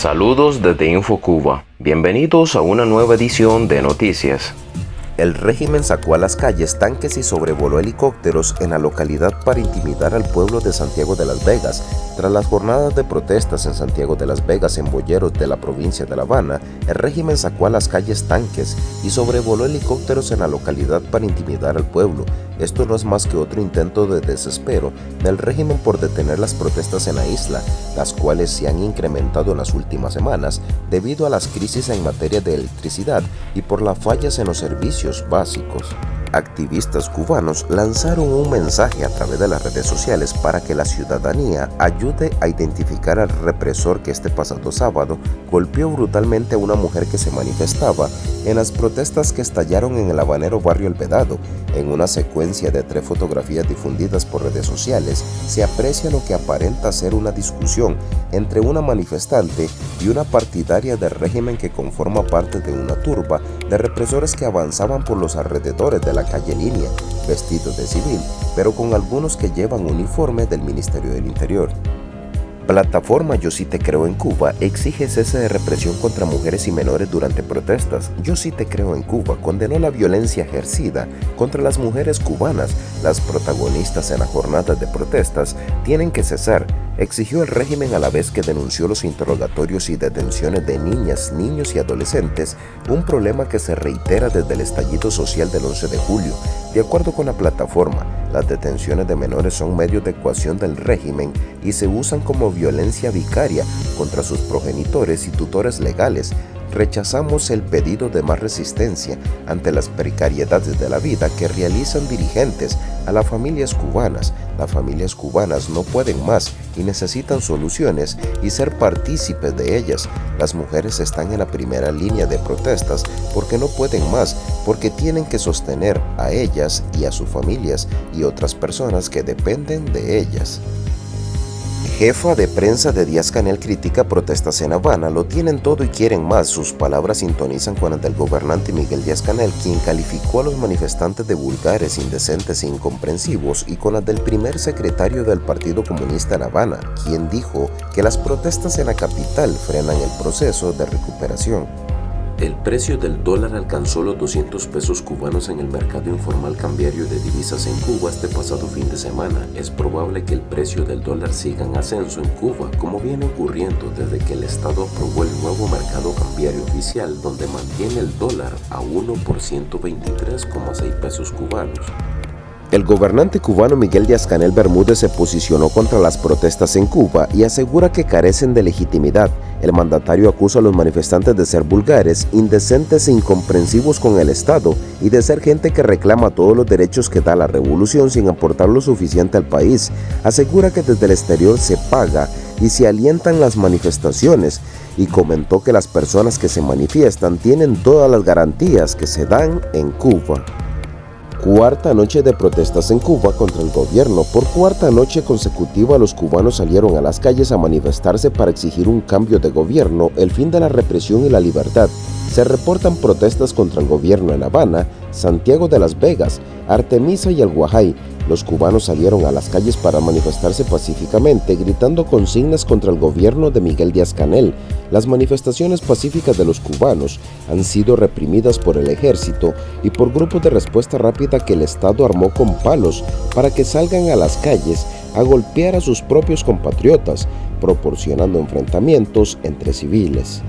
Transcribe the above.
Saludos desde InfoCuba. Bienvenidos a una nueva edición de Noticias. El régimen sacó a las calles tanques y sobrevoló helicópteros en la localidad para intimidar al pueblo de Santiago de las Vegas. Tras las jornadas de protestas en Santiago de las Vegas en Boyeros de la provincia de La Habana, el régimen sacó a las calles tanques y sobrevoló helicópteros en la localidad para intimidar al pueblo. Esto no es más que otro intento de desespero del régimen por detener las protestas en la isla, las cuales se han incrementado en las últimas semanas debido a las crisis en materia de electricidad y por las fallas en los servicios básicos activistas cubanos lanzaron un mensaje a través de las redes sociales para que la ciudadanía ayude a identificar al represor que este pasado sábado golpeó brutalmente a una mujer que se manifestaba en las protestas que estallaron en el habanero barrio El Vedado. En una secuencia de tres fotografías difundidas por redes sociales, se aprecia lo que aparenta ser una discusión entre una manifestante y una partidaria del régimen que conforma parte de una turba de represores que avanzaban por los alrededores de la calle Línea, vestidos de civil, pero con algunos que llevan uniforme del Ministerio del Interior. Plataforma Yo sí te creo en Cuba exige cese de represión contra mujeres y menores durante protestas. Yo sí te creo en Cuba condenó la violencia ejercida contra las mujeres cubanas. Las protagonistas en la jornada de protestas tienen que cesar exigió el régimen a la vez que denunció los interrogatorios y detenciones de niñas, niños y adolescentes, un problema que se reitera desde el estallido social del 11 de julio. De acuerdo con la plataforma, las detenciones de menores son medios de ecuación del régimen y se usan como violencia vicaria contra sus progenitores y tutores legales, rechazamos el pedido de más resistencia ante las precariedades de la vida que realizan dirigentes a las familias cubanas. Las familias cubanas no pueden más y necesitan soluciones y ser partícipes de ellas. Las mujeres están en la primera línea de protestas porque no pueden más, porque tienen que sostener a ellas y a sus familias y otras personas que dependen de ellas. Jefa de prensa de Díaz Canel critica protestas en Habana, lo tienen todo y quieren más. Sus palabras sintonizan con las del gobernante Miguel Díaz Canel, quien calificó a los manifestantes de vulgares, indecentes e incomprensivos, y con las del primer secretario del Partido Comunista en Habana, quien dijo que las protestas en la capital frenan el proceso de recuperación. El precio del dólar alcanzó los 200 pesos cubanos en el mercado informal cambiario de divisas en Cuba este pasado fin de semana. Es probable que el precio del dólar siga en ascenso en Cuba, como viene ocurriendo desde que el Estado aprobó el nuevo mercado cambiario oficial, donde mantiene el dólar a 1 por 123,6 pesos cubanos. El gobernante cubano Miguel Díaz-Canel Bermúdez se posicionó contra las protestas en Cuba y asegura que carecen de legitimidad. El mandatario acusa a los manifestantes de ser vulgares, indecentes e incomprensivos con el Estado y de ser gente que reclama todos los derechos que da la revolución sin aportar lo suficiente al país. Asegura que desde el exterior se paga y se alientan las manifestaciones y comentó que las personas que se manifiestan tienen todas las garantías que se dan en Cuba. Cuarta noche de protestas en Cuba contra el gobierno. Por cuarta noche consecutiva los cubanos salieron a las calles a manifestarse para exigir un cambio de gobierno, el fin de la represión y la libertad. Se reportan protestas contra el gobierno en Habana, Santiago de las Vegas, Artemisa y el Guajay, los cubanos salieron a las calles para manifestarse pacíficamente, gritando consignas contra el gobierno de Miguel Díaz-Canel. Las manifestaciones pacíficas de los cubanos han sido reprimidas por el ejército y por grupos de respuesta rápida que el Estado armó con palos para que salgan a las calles a golpear a sus propios compatriotas, proporcionando enfrentamientos entre civiles.